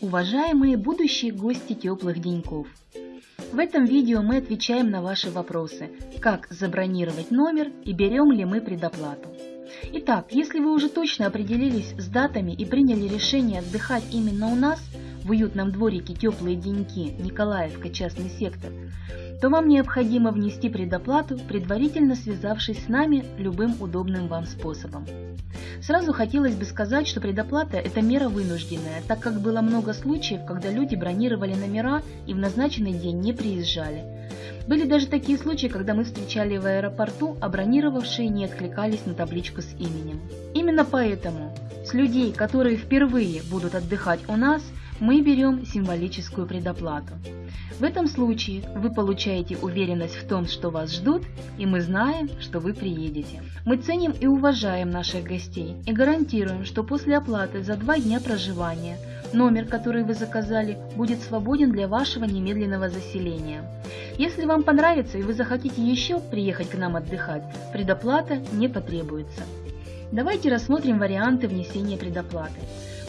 Уважаемые будущие гости теплых деньков! В этом видео мы отвечаем на ваши вопросы, как забронировать номер и берем ли мы предоплату. Итак, если вы уже точно определились с датами и приняли решение отдыхать именно у нас, в уютном дворике «Теплые деньки» Николаевка, частный сектор, то вам необходимо внести предоплату, предварительно связавшись с нами любым удобным вам способом. Сразу хотелось бы сказать, что предоплата – это мера вынужденная, так как было много случаев, когда люди бронировали номера и в назначенный день не приезжали. Были даже такие случаи, когда мы встречали в аэропорту, а бронировавшие не откликались на табличку с именем. Именно поэтому с людей, которые впервые будут отдыхать у нас, мы берем символическую предоплату. В этом случае вы получаете уверенность в том, что вас ждут, и мы знаем, что вы приедете. Мы ценим и уважаем наших гостей и гарантируем, что после оплаты за два дня проживания номер, который вы заказали, будет свободен для вашего немедленного заселения. Если вам понравится и вы захотите еще приехать к нам отдыхать, предоплата не потребуется. Давайте рассмотрим варианты внесения предоплаты.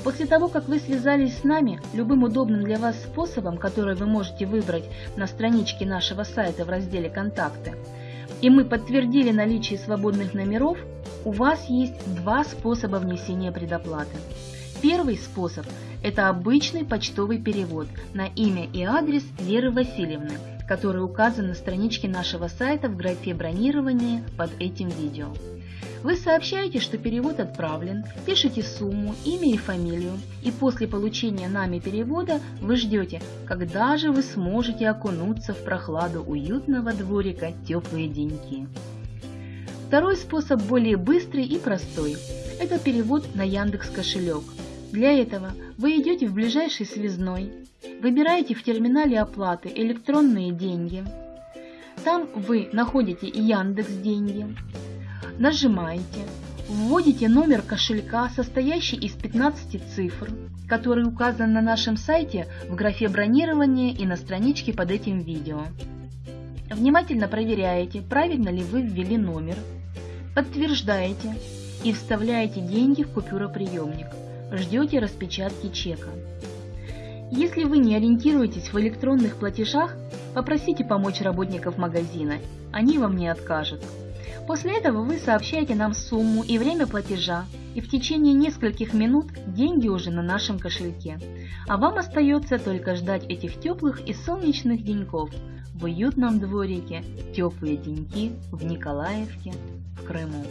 После того, как вы связались с нами, любым удобным для вас способом, который вы можете выбрать на страничке нашего сайта в разделе «Контакты», и мы подтвердили наличие свободных номеров, у вас есть два способа внесения предоплаты. Первый способ – это обычный почтовый перевод на имя и адрес Веры Васильевны, который указан на страничке нашего сайта в графе «Бронирование» под этим видео. Вы сообщаете, что перевод отправлен, пишите сумму, имя и фамилию, и после получения нами перевода вы ждете, когда же вы сможете окунуться в прохладу уютного дворика теплые деньки. Второй способ более быстрый и простой. Это перевод на Яндекс кошелек. Для этого вы идете в ближайший связной, выбираете в терминале оплаты электронные деньги. Там вы находите Яндекс деньги, Нажимаете, вводите номер кошелька, состоящий из 15 цифр, который указан на нашем сайте в графе бронирования и на страничке под этим видео. Внимательно проверяете, правильно ли вы ввели номер, подтверждаете и вставляете деньги в купюроприемник. Ждете распечатки чека. Если вы не ориентируетесь в электронных платежах, попросите помочь работников магазина, они вам не откажут. После этого вы сообщаете нам сумму и время платежа, и в течение нескольких минут деньги уже на нашем кошельке. А вам остается только ждать этих теплых и солнечных деньков в уютном дворике «Теплые деньки» в Николаевке в Крыму.